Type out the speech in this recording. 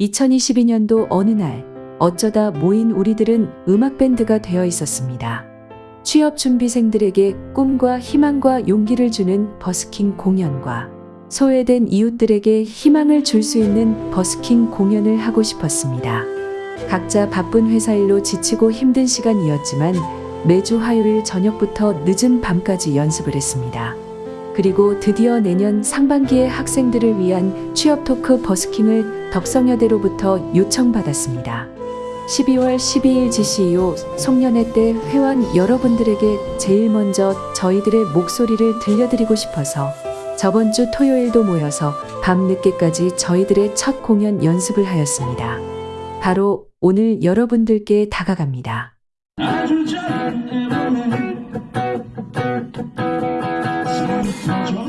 2022년도 어느 날 어쩌다 모인 우리들은 음악밴드가 되어 있었습니다. 취업 준비생들에게 꿈과 희망과 용기를 주는 버스킹 공연과 소외된 이웃들에게 희망을 줄 수 있는 버스킹 공연을 하고 싶었습니다. 각자 바쁜 회사 일로 지치고 힘든 시간이었지만 매주 화요일 저녁부터 늦은 밤까지 연습을 했습니다. 그리고 드디어 내년 상반기에 학생들을 위한 취업 토크 버스킹을 덕성여대로부터 요청받았습니다. 12월 12일 GCU 송년회 때 회원 여러분들에게 제일 먼저 저희들의 목소리를 들려드리고 싶어서 저번 주 토요일도 모여서 밤늦게까지 저희들의 첫 공연 연습을 하였습니다. 바로 오늘 여러분들께 다가갑니다. 違う?